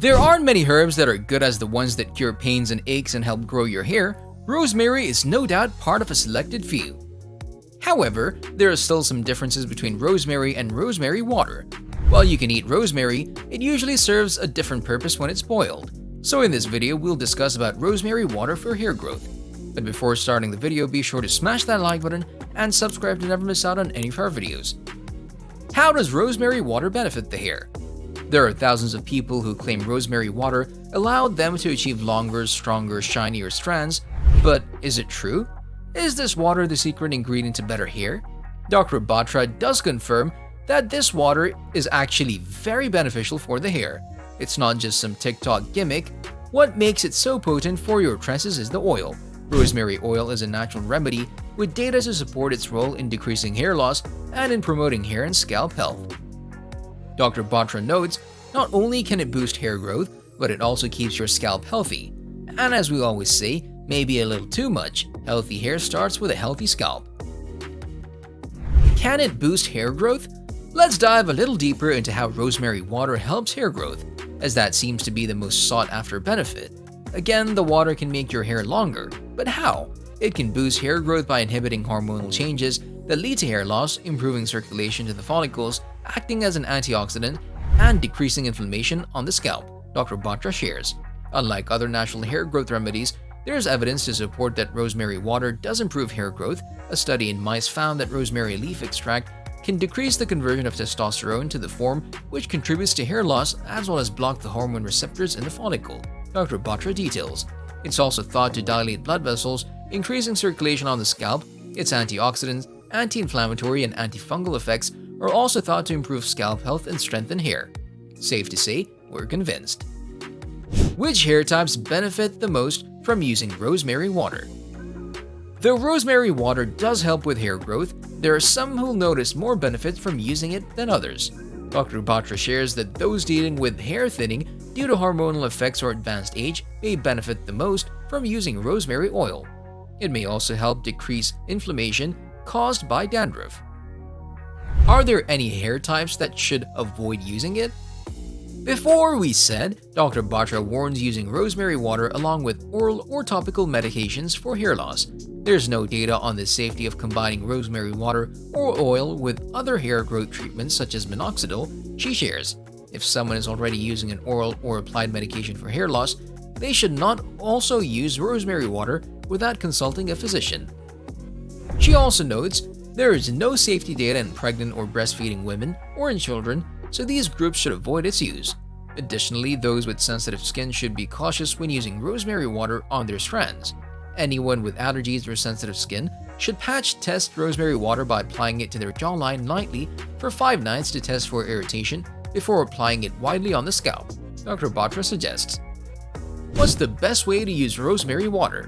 There aren't many herbs that are good as the ones that cure pains and aches and help grow your hair. Rosemary is no doubt part of a selected few. However, there are still some differences between rosemary and rosemary water. While you can eat rosemary, it usually serves a different purpose when it's boiled. So in this video, we'll discuss about rosemary water for hair growth. But before starting the video, be sure to smash that like button and subscribe to never miss out on any of our videos. How does rosemary water benefit the hair? There are thousands of people who claim rosemary water allowed them to achieve longer, stronger, shinier strands, but is it true? Is this water the secret ingredient to better hair? Dr. Batra does confirm that this water is actually very beneficial for the hair. It's not just some TikTok gimmick. What makes it so potent for your tresses is the oil. Rosemary oil is a natural remedy with data to support its role in decreasing hair loss and in promoting hair and scalp health. Dr. Batra notes, not only can it boost hair growth, but it also keeps your scalp healthy. And as we always say, maybe a little too much, healthy hair starts with a healthy scalp. Can it boost hair growth? Let's dive a little deeper into how rosemary water helps hair growth, as that seems to be the most sought after benefit. Again, the water can make your hair longer, but how? It can boost hair growth by inhibiting hormonal changes that lead to hair loss, improving circulation to the follicles, acting as an antioxidant, and decreasing inflammation on the scalp, Dr. Batra shares. Unlike other natural hair growth remedies, there is evidence to support that rosemary water does improve hair growth. A study in mice found that rosemary leaf extract can decrease the conversion of testosterone to the form which contributes to hair loss as well as block the hormone receptors in the follicle. Dr. Batra details. It's also thought to dilate blood vessels, increasing circulation on the scalp. Its antioxidants, anti-inflammatory and antifungal effects are also thought to improve scalp health and strengthen hair. Safe to say, we're convinced. Which hair types benefit the most from using rosemary water? Though rosemary water does help with hair growth, there are some who'll notice more benefits from using it than others. Dr. Batra shares that those dealing with hair thinning due to hormonal effects or advanced age may benefit the most from using rosemary oil. It may also help decrease inflammation caused by dandruff. Are there any hair types that should avoid using it? Before we said, Dr. Batra warns using rosemary water along with oral or topical medications for hair loss. There's no data on the safety of combining rosemary water or oil with other hair growth treatments such as minoxidil, she shares. If someone is already using an oral or applied medication for hair loss, they should not also use rosemary water without consulting a physician. She also notes there is no safety data in pregnant or breastfeeding women or in children so these groups should avoid its use. Additionally, those with sensitive skin should be cautious when using rosemary water on their strands. Anyone with allergies or sensitive skin should patch test rosemary water by applying it to their jawline nightly for 5 nights to test for irritation before applying it widely on the scalp, Dr. Batra suggests. What's the best way to use rosemary water?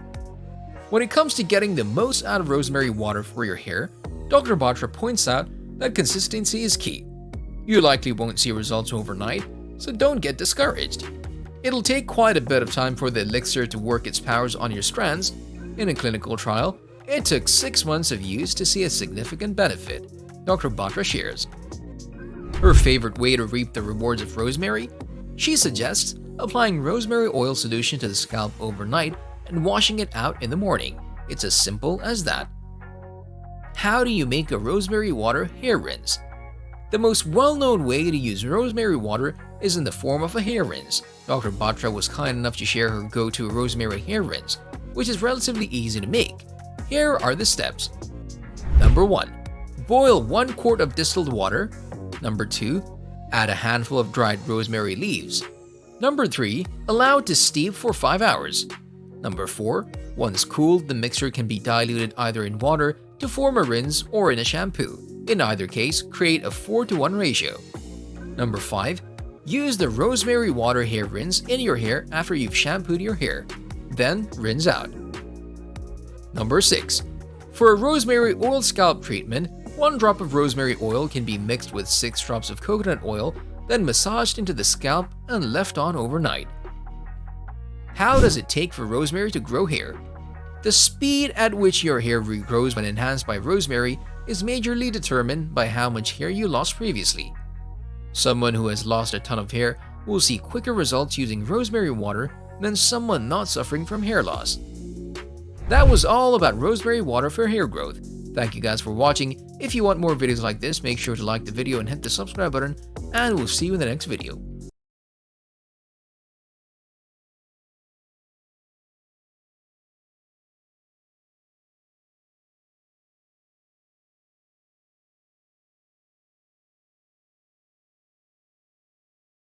When it comes to getting the most out of rosemary water for your hair, Dr. Batra points out that consistency is key. You likely won't see results overnight, so don't get discouraged. It'll take quite a bit of time for the elixir to work its powers on your strands. In a clinical trial, it took 6 months of use to see a significant benefit, Dr. Batra shares. Her favorite way to reap the rewards of rosemary? She suggests applying rosemary oil solution to the scalp overnight and washing it out in the morning. It's as simple as that. How do you make a rosemary water hair rinse? The most well-known way to use rosemary water is in the form of a hair rinse. Dr. Batra was kind enough to share her go-to rosemary hair rinse, which is relatively easy to make. Here are the steps. Number 1. Boil 1 quart of distilled water. Number 2. Add a handful of dried rosemary leaves. Number 3. Allow it to steep for 5 hours. Number 4. Once cooled, the mixture can be diluted either in water to form a rinse or in a shampoo. In either case, create a 4 to 1 ratio. Number 5. Use the rosemary water hair rinse in your hair after you've shampooed your hair. Then rinse out. Number 6. For a rosemary oil scalp treatment, 1 drop of rosemary oil can be mixed with 6 drops of coconut oil, then massaged into the scalp and left on overnight. How does it take for rosemary to grow hair? The speed at which your hair regrows when enhanced by rosemary is majorly determined by how much hair you lost previously. Someone who has lost a ton of hair will see quicker results using rosemary water than someone not suffering from hair loss. That was all about rosemary water for hair growth. Thank you guys for watching. If you want more videos like this, make sure to like the video and hit the subscribe button, and we'll see you in the next video.